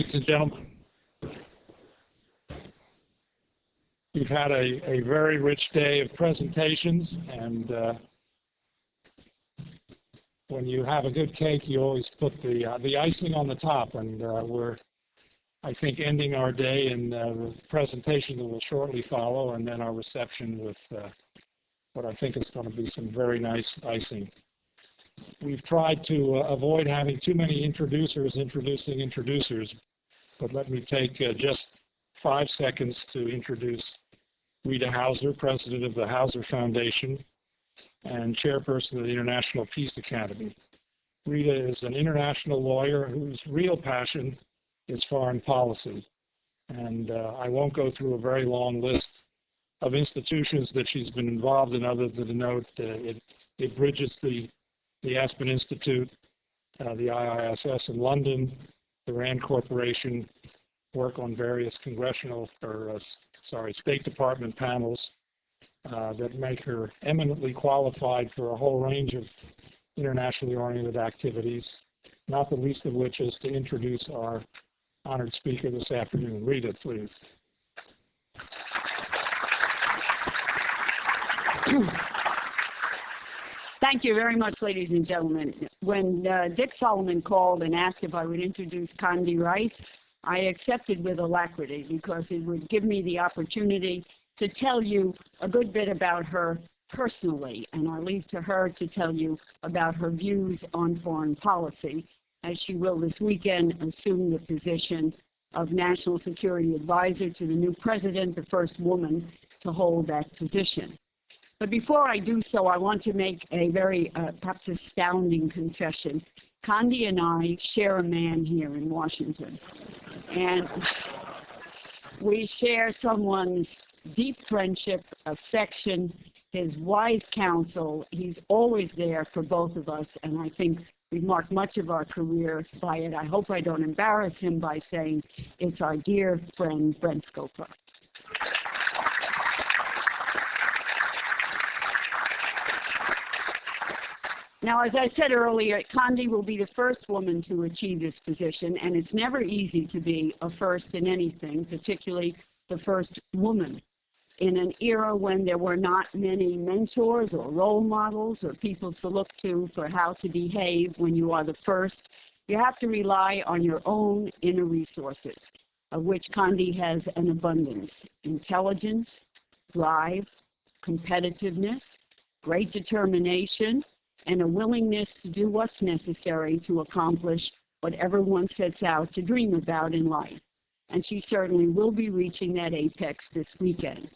Ladies and gentlemen, we've had a, a very rich day of presentations, and uh, when you have a good cake, you always put the uh, the icing on the top, and uh, we're, I think, ending our day in uh, the presentation that will shortly follow, and then our reception with uh, what I think is going to be some very nice icing. We've tried to uh, avoid having too many introducers introducing introducers, but let me take uh, just five seconds to introduce Rita Hauser, president of the Hauser Foundation and chairperson of the International Peace Academy. Rita is an international lawyer whose real passion is foreign policy. And uh, I won't go through a very long list of institutions that she's been involved in other than to note that it, it bridges the, the Aspen Institute, uh, the IISS in London, the RAND Corporation, work on various congressional or, uh, sorry, State Department panels uh, that make her eminently qualified for a whole range of internationally oriented activities, not the least of which is to introduce our honored speaker this afternoon. Rita, please. Thank you very much, ladies and gentlemen. When uh, Dick Solomon called and asked if I would introduce Condi Rice, I accepted with alacrity because it would give me the opportunity to tell you a good bit about her personally, and I'll leave to her to tell you about her views on foreign policy, as she will this weekend assume the position of National Security Advisor to the new president, the first woman to hold that position. But before I do so, I want to make a very uh, perhaps astounding confession. Condi and I share a man here in Washington. And we share someone's deep friendship, affection, his wise counsel. He's always there for both of us, and I think we've marked much of our career by it. I hope I don't embarrass him by saying it's our dear friend, Brent Scowcroft. Now, as I said earlier, Condi will be the first woman to achieve this position, and it's never easy to be a first in anything, particularly the first woman. In an era when there were not many mentors or role models or people to look to for how to behave when you are the first, you have to rely on your own inner resources, of which Condi has an abundance. Intelligence, drive, competitiveness, great determination, and a willingness to do what's necessary to accomplish whatever one sets out to dream about in life. And she certainly will be reaching that apex this weekend.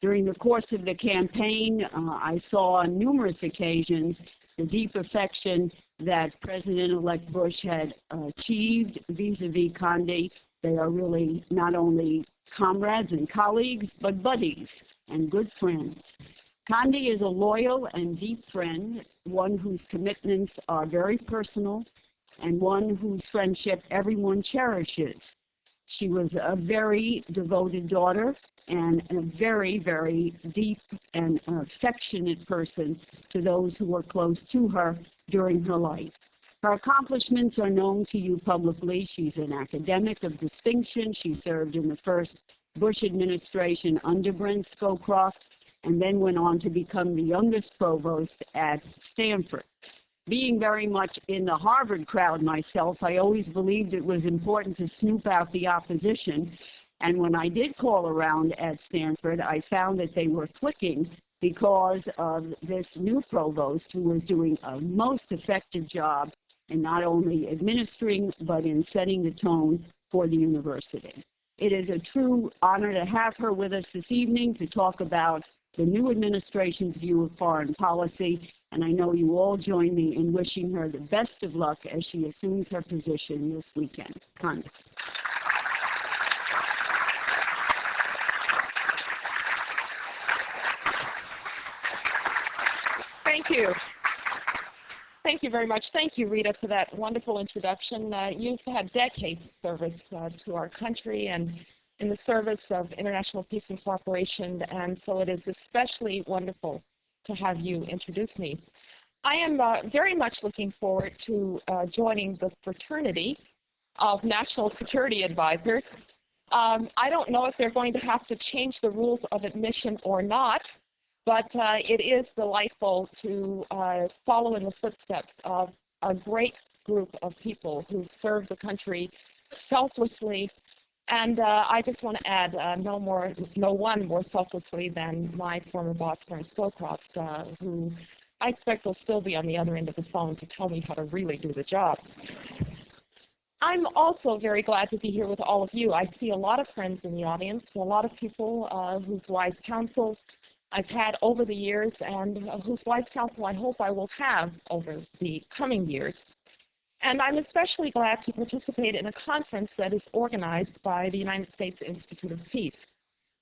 During the course of the campaign, uh, I saw on numerous occasions the deep affection that President-elect Bush had achieved vis-a-vis Condi. They are really not only comrades and colleagues, but buddies and good friends. Condi is a loyal and deep friend, one whose commitments are very personal, and one whose friendship everyone cherishes. She was a very devoted daughter and a very, very deep and affectionate person to those who were close to her during her life. Her accomplishments are known to you publicly. She's an academic of distinction. She served in the first Bush administration under Brent Scowcroft and then went on to become the youngest provost at Stanford. Being very much in the Harvard crowd myself, I always believed it was important to snoop out the opposition. And when I did call around at Stanford, I found that they were clicking because of this new provost who was doing a most effective job in not only administering, but in setting the tone for the university. It is a true honor to have her with us this evening to talk about the new administration's view of foreign policy, and I know you all join me in wishing her the best of luck as she assumes her position this weekend. Thank you. Thank you very much. Thank you, Rita, for that wonderful introduction. Uh, you've had decades of service uh, to our country and in the service of international peace and cooperation, and so it is especially wonderful to have you introduce me. I am uh, very much looking forward to uh, joining the fraternity of national security advisors. Um, I don't know if they're going to have to change the rules of admission or not, but uh, it is delightful to uh, follow in the footsteps of a great group of people who serve the country selflessly. And uh, I just want to add, uh, no more, no one more selflessly than my former boss, Brent Scowcroft, uh, who I expect will still be on the other end of the phone to tell me how to really do the job. I'm also very glad to be here with all of you. I see a lot of friends in the audience, a lot of people uh, whose wise counsel I've had over the years and uh, whose wise counsel I hope I will have over the coming years. And I'm especially glad to participate in a conference that is organized by the United States Institute of Peace.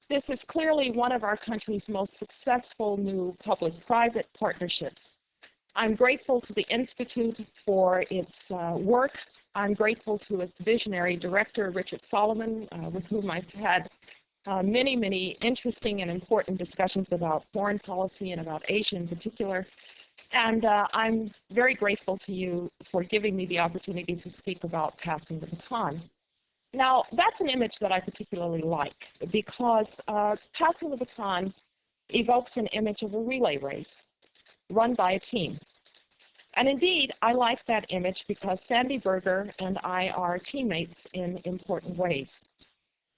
This is clearly one of our country's most successful new public-private partnerships. I'm grateful to the Institute for its uh, work. I'm grateful to its visionary director, Richard Solomon, uh, with whom I've had uh, many, many interesting and important discussions about foreign policy and about Asia in particular. And uh, I'm very grateful to you for giving me the opportunity to speak about passing the baton. Now, that's an image that I particularly like because uh, passing the baton evokes an image of a relay race run by a team. And indeed, I like that image because Sandy Berger and I are teammates in important ways.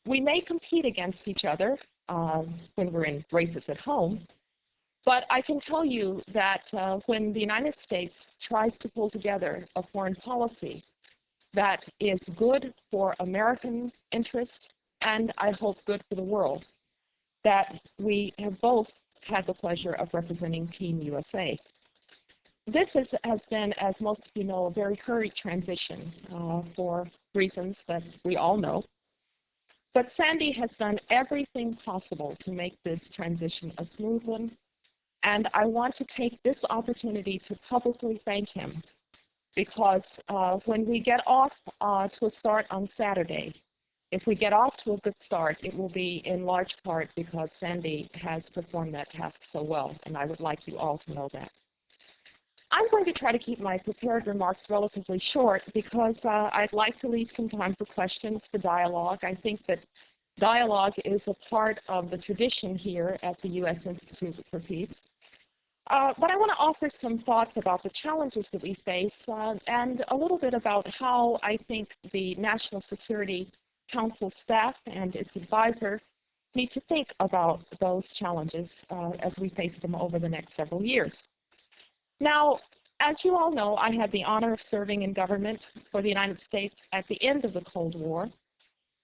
We may compete against each other um, when we're in races at home, but I can tell you that uh, when the United States tries to pull together a foreign policy that is good for American interests and I hope good for the world, that we have both had the pleasure of representing Team USA. This is, has been, as most of you know, a very hurried transition uh, for reasons that we all know. But Sandy has done everything possible to make this transition a smooth one, and I want to take this opportunity to publicly thank him because uh, when we get off uh, to a start on Saturday, if we get off to a good start, it will be in large part because Sandy has performed that task so well, and I would like you all to know that. I'm going to try to keep my prepared remarks relatively short because uh, I'd like to leave some time for questions, for dialogue. I think that dialogue is a part of the tradition here at the U.S. Institute for Peace. Uh, but I want to offer some thoughts about the challenges that we face uh, and a little bit about how I think the National Security Council staff and its advisors need to think about those challenges uh, as we face them over the next several years. Now, as you all know, I had the honor of serving in government for the United States at the end of the Cold War.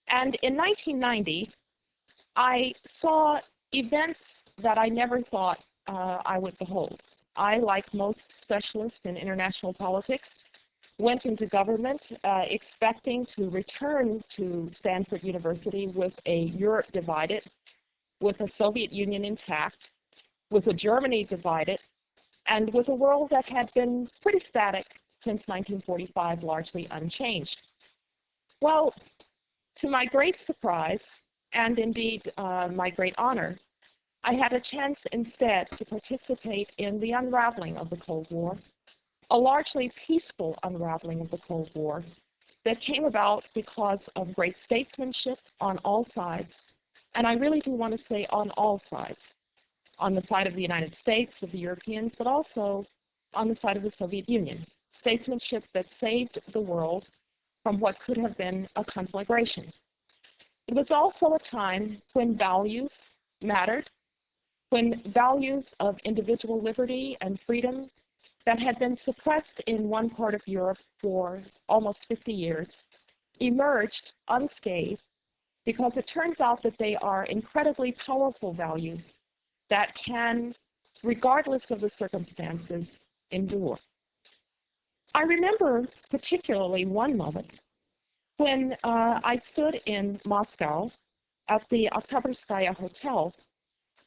And in 1990, I saw events that I never thought uh, I would behold. I, like most specialists in international politics, went into government uh, expecting to return to Stanford University with a Europe divided, with a Soviet Union intact, with a Germany divided, and with a world that had been pretty static since 1945, largely unchanged. Well, to my great surprise, and indeed uh, my great honor, I had a chance instead to participate in the unraveling of the Cold War a largely peaceful unraveling of the Cold War that came about because of great statesmanship on all sides, and I really do want to say on all sides, on the side of the United States, of the Europeans, but also on the side of the Soviet Union. Statesmanship that saved the world from what could have been a conflagration. It was also a time when values mattered, when values of individual liberty and freedom that had been suppressed in one part of Europe for almost 50 years emerged unscathed because it turns out that they are incredibly powerful values that can, regardless of the circumstances, endure. I remember particularly one moment when uh, I stood in Moscow at the Oktyabrskaya Hotel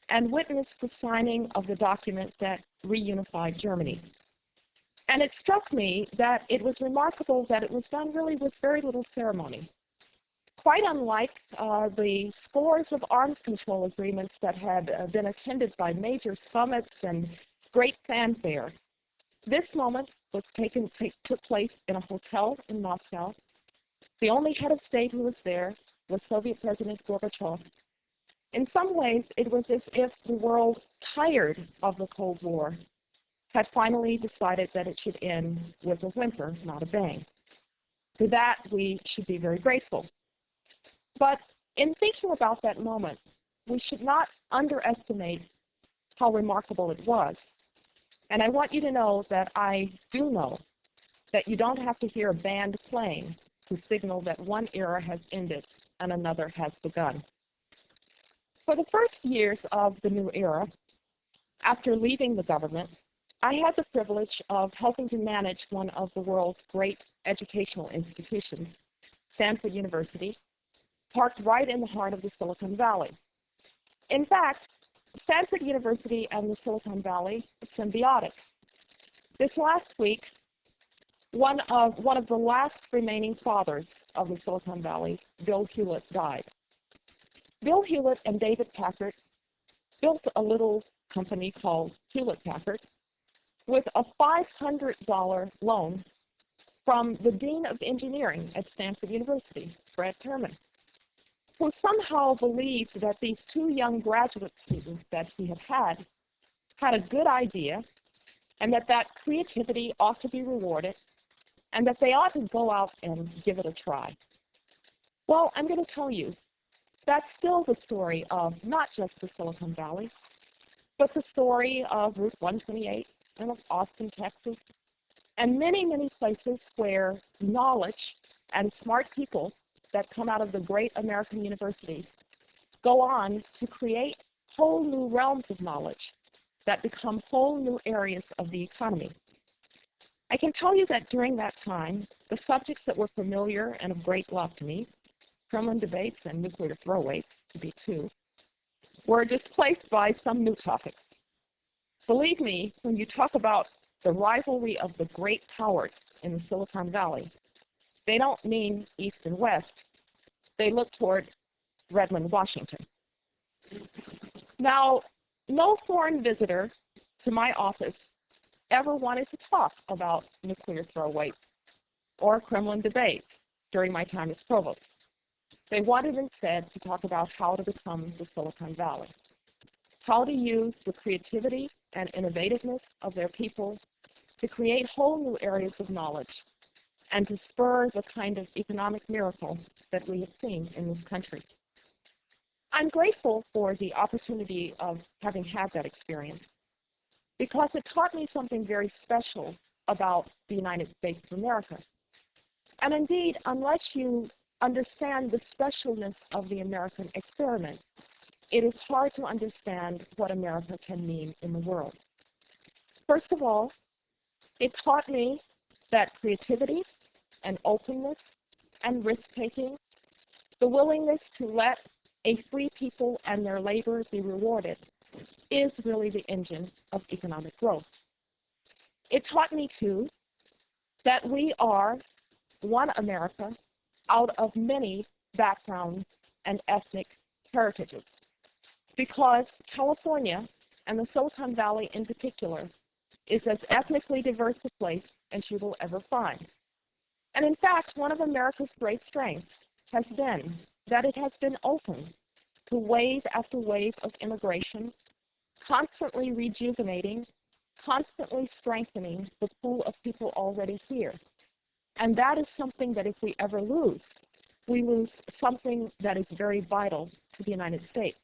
and witnessed the signing of the document that reunified Germany. And it struck me that it was remarkable that it was done really with very little ceremony. Quite unlike uh, the scores of arms control agreements that had uh, been attended by major summits and great fanfare, this moment was taken took place in a hotel in Moscow. The only head of state who was there was Soviet President Gorbachev. In some ways, it was as if the world, tired of the Cold War, had finally decided that it should end with a whimper, not a bang. For that, we should be very grateful. But in thinking about that moment, we should not underestimate how remarkable it was. And I want you to know that I do know that you don't have to hear a band playing to signal that one era has ended and another has begun. For the first years of the new era, after leaving the government, I had the privilege of helping to manage one of the world's great educational institutions, Stanford University, parked right in the heart of the Silicon Valley. In fact, Stanford University and the Silicon Valley symbiotic. This last week, one of, one of the last remaining fathers of the Silicon Valley, Bill Hewlett, died. Bill Hewlett and David Packard built a little company called Hewlett Packard with a $500 loan from the Dean of Engineering at Stanford University, Fred Terman, who somehow believed that these two young graduate students that he had had had a good idea and that that creativity ought to be rewarded and that they ought to go out and give it a try. Well, I'm going to tell you, that's still the story of not just the Silicon Valley, but the story of Route 128 and of Austin, Texas, and many, many places where knowledge and smart people that come out of the great American universities go on to create whole new realms of knowledge that become whole new areas of the economy. I can tell you that during that time, the subjects that were familiar and of great love to me, Kremlin debates and nuclear throw-weights, to be two, were displaced by some new topics. Believe me, when you talk about the rivalry of the great powers in the Silicon Valley, they don't mean East and West. They look toward Redmond, Washington. Now, no foreign visitor to my office ever wanted to talk about nuclear throw-weights or Kremlin debates during my time as provost. They wanted instead to talk about how to become the Silicon Valley, how to use the creativity and innovativeness of their people to create whole new areas of knowledge and to spur the kind of economic miracle that we have seen in this country. I'm grateful for the opportunity of having had that experience because it taught me something very special about the United States of America. And indeed, unless you understand the specialness of the American experiment, it is hard to understand what America can mean in the world. First of all, it taught me that creativity and openness and risk-taking, the willingness to let a free people and their labor be rewarded, is really the engine of economic growth. It taught me, too, that we are one America out of many backgrounds and ethnic heritages. Because California, and the Silicon Valley in particular, is as ethnically diverse a place as you will ever find. And in fact, one of America's great strengths has been that it has been open to wave after wave of immigration, constantly rejuvenating, constantly strengthening the pool of people already here. And that is something that if we ever lose, we lose something that is very vital to the United States.